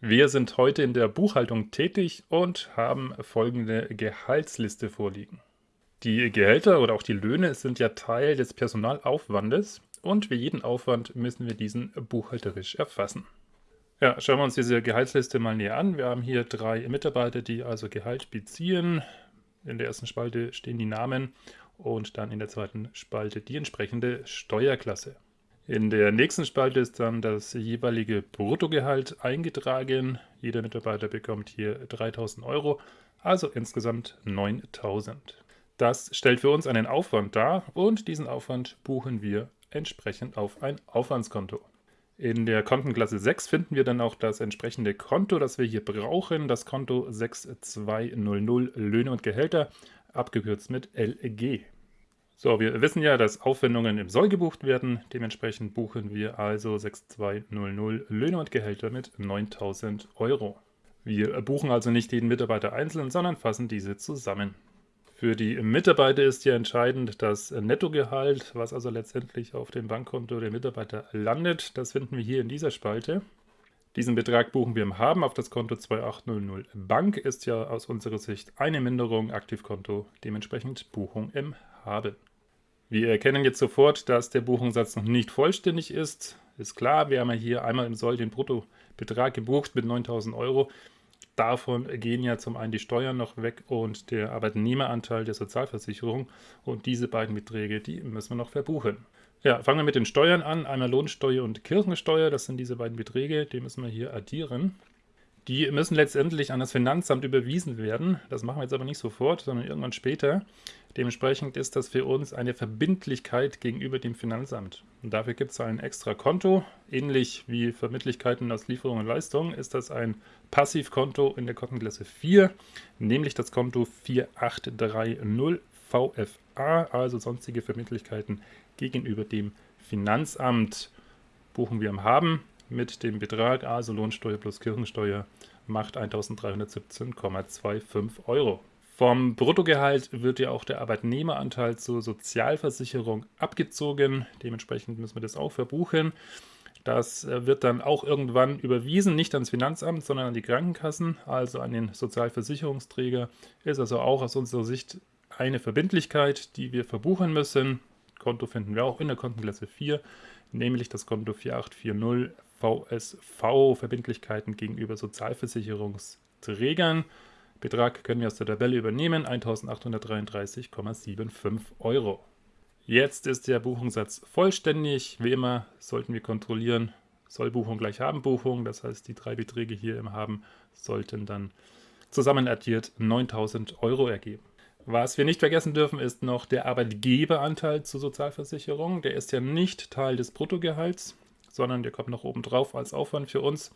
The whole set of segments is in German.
Wir sind heute in der Buchhaltung tätig und haben folgende Gehaltsliste vorliegen. Die Gehälter oder auch die Löhne sind ja Teil des Personalaufwandes und wie jeden Aufwand müssen wir diesen buchhalterisch erfassen. Ja, schauen wir uns diese Gehaltsliste mal näher an. Wir haben hier drei Mitarbeiter, die also Gehalt beziehen. In der ersten Spalte stehen die Namen und dann in der zweiten Spalte die entsprechende Steuerklasse. In der nächsten Spalte ist dann das jeweilige Bruttogehalt eingetragen. Jeder Mitarbeiter bekommt hier 3000 Euro, also insgesamt 9000. Das stellt für uns einen Aufwand dar und diesen Aufwand buchen wir entsprechend auf ein Aufwandskonto. In der Kontenklasse 6 finden wir dann auch das entsprechende Konto, das wir hier brauchen, das Konto 6200 Löhne und Gehälter, abgekürzt mit LG. So, wir wissen ja, dass Aufwendungen im Soll gebucht werden. Dementsprechend buchen wir also 6200 Löhne und Gehälter mit 9000 Euro. Wir buchen also nicht jeden Mitarbeiter einzeln, sondern fassen diese zusammen. Für die Mitarbeiter ist hier entscheidend das Nettogehalt, was also letztendlich auf dem Bankkonto der Mitarbeiter landet. Das finden wir hier in dieser Spalte. Diesen Betrag buchen wir im Haben auf das Konto 2800 Bank, ist ja aus unserer Sicht eine Minderung, Aktivkonto, dementsprechend Buchung im Haben. Wir erkennen jetzt sofort, dass der Buchungssatz noch nicht vollständig ist. Ist klar, wir haben ja hier einmal im Soll den Bruttobetrag gebucht mit 9000 Euro. Davon gehen ja zum einen die Steuern noch weg und der Arbeitnehmeranteil der Sozialversicherung. Und diese beiden Beträge, die müssen wir noch verbuchen. Ja, fangen wir mit den Steuern an. Einmal Lohnsteuer und Kirchensteuer, das sind diese beiden Beträge, die müssen wir hier addieren. Die müssen letztendlich an das Finanzamt überwiesen werden. Das machen wir jetzt aber nicht sofort, sondern irgendwann später. Dementsprechend ist das für uns eine Verbindlichkeit gegenüber dem Finanzamt. Und dafür gibt es ein extra Konto. Ähnlich wie Verbindlichkeiten aus Lieferungen und Leistungen ist das ein Passivkonto in der Kontenklasse 4, nämlich das Konto 4830 VFA, also sonstige Verbindlichkeiten gegenüber dem Finanzamt. Buchen wir am Haben mit dem Betrag, also Lohnsteuer plus Kirchensteuer, macht 1317,25 Euro. Vom Bruttogehalt wird ja auch der Arbeitnehmeranteil zur Sozialversicherung abgezogen. Dementsprechend müssen wir das auch verbuchen. Das äh, wird dann auch irgendwann überwiesen, nicht ans Finanzamt, sondern an die Krankenkassen, also an den Sozialversicherungsträger. Ist also auch aus unserer Sicht eine Verbindlichkeit, die wir verbuchen müssen. Konto finden wir auch in der Kontenklasse 4, nämlich das Konto 4840 VSV, Verbindlichkeiten gegenüber Sozialversicherungsträgern. Betrag können wir aus der Tabelle übernehmen, 1833,75 Euro. Jetzt ist der Buchungssatz vollständig. Wie immer sollten wir kontrollieren, soll Buchung gleich haben Buchung. Das heißt, die drei Beträge hier im Haben sollten dann zusammen addiert 9000 Euro ergeben. Was wir nicht vergessen dürfen, ist noch der Arbeitgeberanteil zur Sozialversicherung. Der ist ja nicht Teil des Bruttogehalts sondern der kommt noch oben drauf als Aufwand für uns.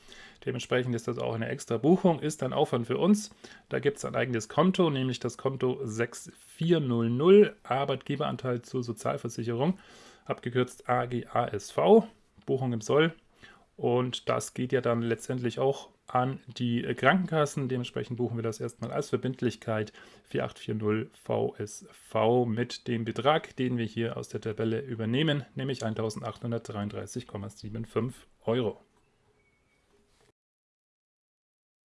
Dementsprechend ist das auch eine extra Buchung, ist ein Aufwand für uns. Da gibt es ein eigenes Konto, nämlich das Konto 6400 Arbeitgeberanteil zur Sozialversicherung, abgekürzt AGASV, Buchung im Soll. Und das geht ja dann letztendlich auch an die Krankenkassen. Dementsprechend buchen wir das erstmal als Verbindlichkeit 4840 VSV mit dem Betrag, den wir hier aus der Tabelle übernehmen, nämlich 1833,75 Euro.